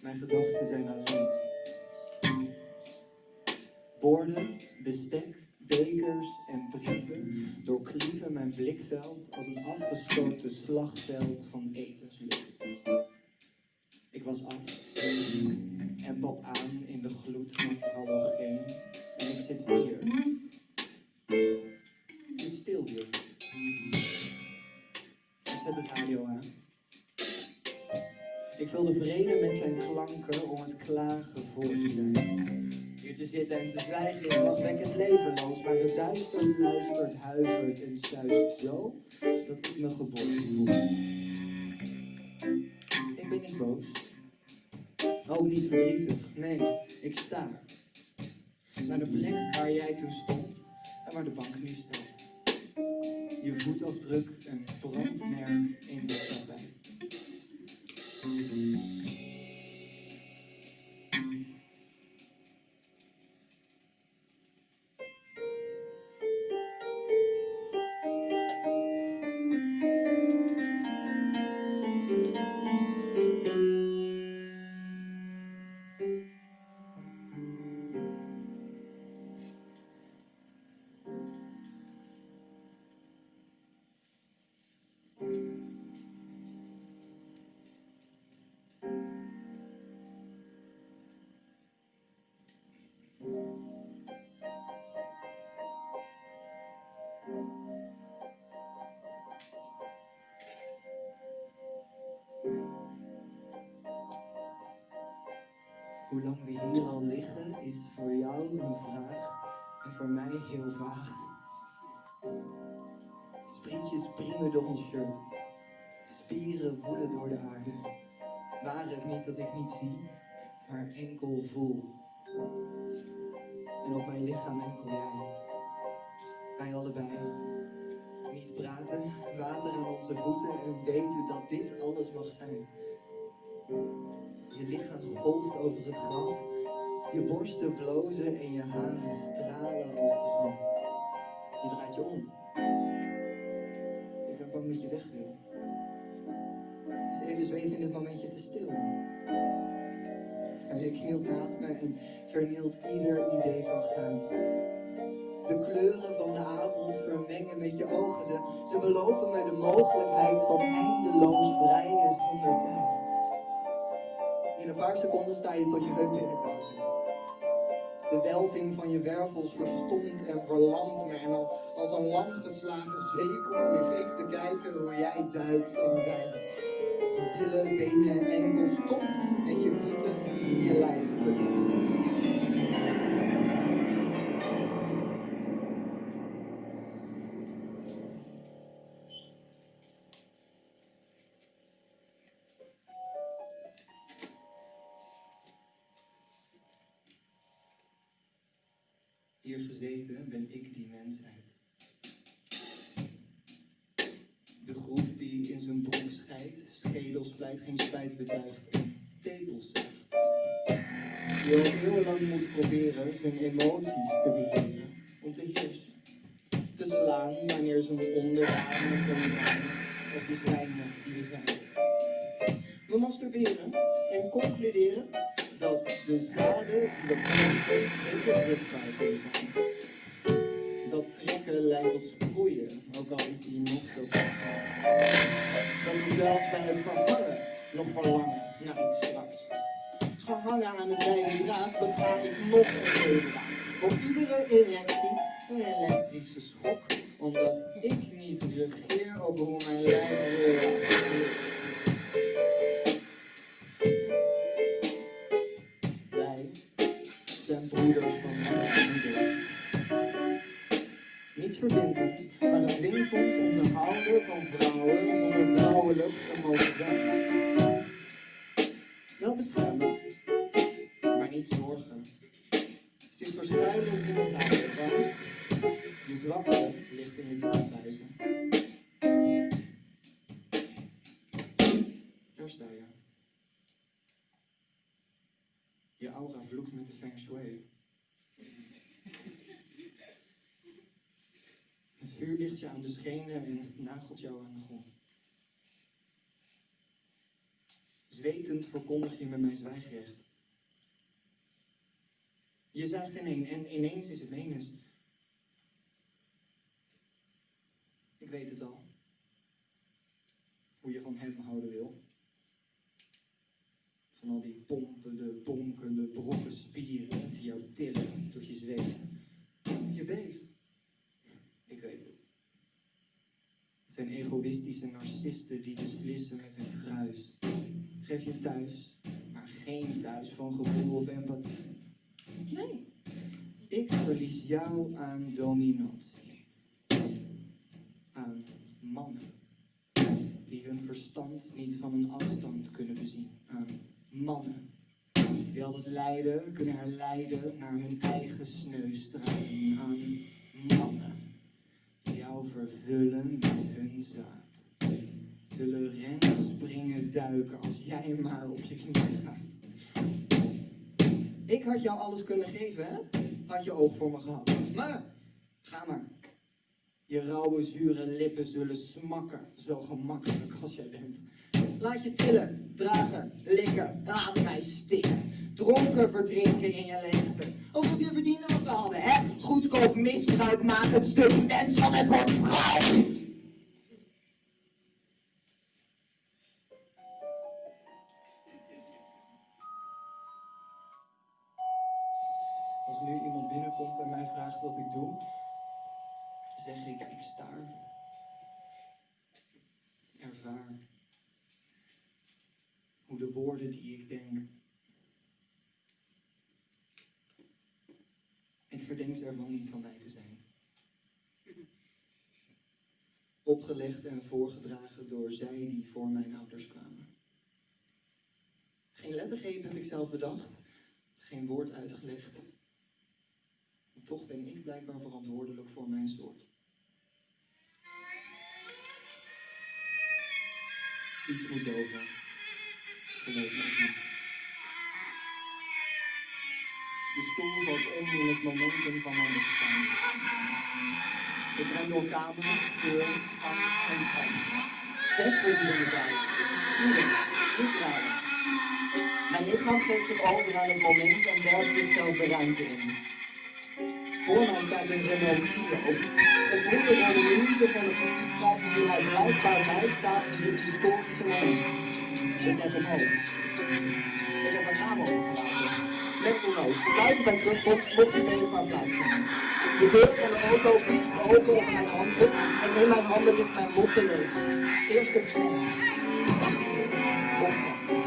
Mijn gedachten zijn alleen. Borden, bestek, bekers en brieven doorklieven mijn blikveld als een afgesloten slagveld van etenslust. Ik was af en pap aan in de gloed van halogeen en ik zit hier. Ik vul de vrede met zijn klanken om het klagen voor te zijn. Hier te zitten en te zwijgen is lachwekkend levenloos, maar het duister luistert, huivert en suist zo dat ik me geborgen voel. Ik ben niet boos. Ook niet verdrietig. Nee, ik sta. Naar de plek waar jij toen stond en waar de bank nu staat. Je voetafdruk een brandmerk in de tapijt. Música Hoe lang we hier al liggen is voor jou een vraag en voor mij heel vaag. Sprietjes priemen door ons shirt, spieren woelen door de aarde. Waren het niet dat ik niet zie, maar enkel voel. En op mijn lichaam enkel jij. Wij allebei. Niet praten, water aan onze voeten en weten dat dit alles mag zijn. Je lichaam golft over het gras. Je borsten blozen en je haren stralen als de zon. Je draait je om. Ik ben bang dat je weg wil. Dus even zweven in dit momentje te stil. En je knielt naast me en vernielt ieder idee van gaan. De kleuren van de avond vermengen met je ogen. Ze, ze beloven me de mogelijkheid van eindeloos vrijen zonder tijd. In een paar seconden sta je tot je heupen in het water. De welving van je wervels verstomt en verlamt me. En al als een lam geslagen lig ik te kijken hoe jij duikt en dijt. Billen, benen en enkels tot met je voeten je lijf verdwijnt. Hier gezeten ben ik die mensheid. De groep die in zijn broek scheidt, schedel splijt, geen spijt betuigt en tepels zuigt. Die al eeuwenlang moet proberen zijn emoties te beheren, om te heersen. Te slaan wanneer onderdanen onderdanen, als de zwijnen die we zijn. We masturberen en concluderen dat de zaden die we planten zeker vruchtbaar zullen zijn. Dat trekken leidt tot sproeien, ook al is die nog zo klein. Dat we zelfs bij het verhangen nog verlangen naar iets straks. Gehangen aan de zijde draad bega ik nog een zeedraad. Voor iedere erectie een elektrische schok, omdat ik niet regeer over hoe mijn lijf reageert. Verbindt ons, maar het dwingt ons om te houden van vrouwen zonder vrouwelijk te mogen zijn. Wel beschermen, maar niet zorgen. Zich verschuilen in het houden, want je zwakte ligt in je traanbuizen. Daar sta je. Je aura vloekt met de feng shui. Het vuur ligt je aan de schenen en nagelt jou aan de grond. Zwetend verkondig je me mijn zwijgrecht. Je zuigt ineen en ineens is het menens. Ik weet het al. Hoe je van hem houden wil. Van al die pompende, bonkende, brokken spieren die jou tillen tot je zweeft. Je beeft. Ik weet het. Het zijn egoïstische narcisten die beslissen met hun kruis. Geef je thuis, maar geen thuis van gevoel of empathie. Nee. Ik verlies jou aan dominantie. Aan mannen. Die hun verstand niet van een afstand kunnen bezien. Aan mannen. Die al het lijden kunnen herleiden naar hun eigen sneustraling. Duiken als jij maar op je knie gaat. Ik had jou alles kunnen geven, hè? Had je oog voor me gehad. Maar, ga maar. Je rauwe, zure lippen zullen smakken, zo gemakkelijk als jij bent. Laat je tillen, dragen, likken, laat mij stikken. Dronken verdrinken in je leegte. Alsof je verdiende wat we hadden, hè? Goedkoop misbruik maken, het stuk mens van het woord vrouw. Zeg ik, ik staar. Ervaar. Hoe de woorden die ik denk. Ik verdenk ze ervan niet van mij te zijn. Opgelegd en voorgedragen door zij die voor mijn ouders kwamen. Geen lettergreep heb ik zelf bedacht, geen woord uitgelegd. En toch ben ik blijkbaar verantwoordelijk voor mijn soort. Iets moet doven. Geloof me of niet. De stoel valt in het momentum van mijn opstaan. Ik ren door kamer, deur, gang en trap. Zes verdiepingen daar. Ziedend, niet dralend. Mijn lichaam geeft zich over aan het moment en werpt zichzelf de ruimte in. Voor mij staat een Renault Clio, gezongen door de muze van de geschiedschrijving die mij blijkbaar bijstaat in dit historische moment. Ik kijk omhoog. Ik heb mijn raam opengelaten. Mentalnoot, sluiten bij terugkomst mocht even van plaatsvinden. De deur van de auto vliegt open op mijn handdruk en in mijn handen ligt mijn lot te lezen. Eerste versnelling. Vastdrukken. Optrekken.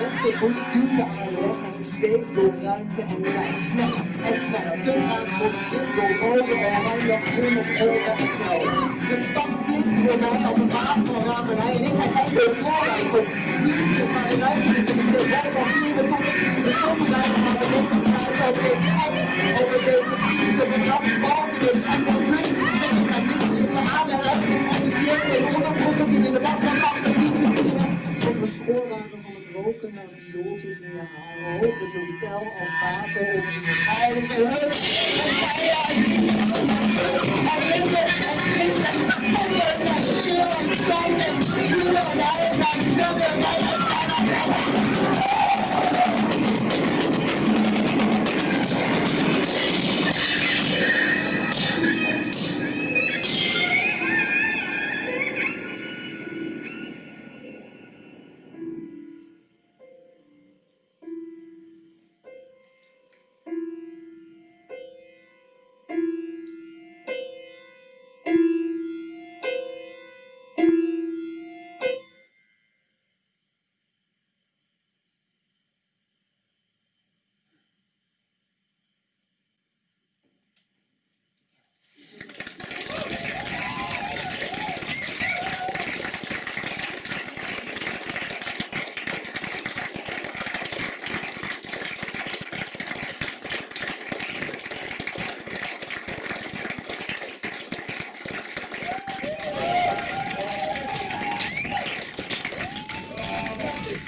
Rechtervoet duwt de aarde weg en ik zweef door ruimte en tijd. Sneller en sneller. Te traag voor begrip door rode, oranje, groene, gele en groen. De stad flitst voor mij als een waas van razernij en ik kijk uit door het voorrijssel. Vliegjes naar de ruimte is ik de rij van vieren tot ik de toppenrijden naar beneden sluit over deze uit. Over deze piste van asfaltjes en zo'n bus. Zet ik mijn mislicht van aan de ruimte geïnteresseerd in onderbroeken die in de was van achter liedjes zingen. Tot we schoor waren roken naar in je. Ogen zo fel als water op je schouders en heupen. En bijen en lippen en klinken en ponden en stil en en en uit en zwemmen en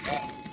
Oh.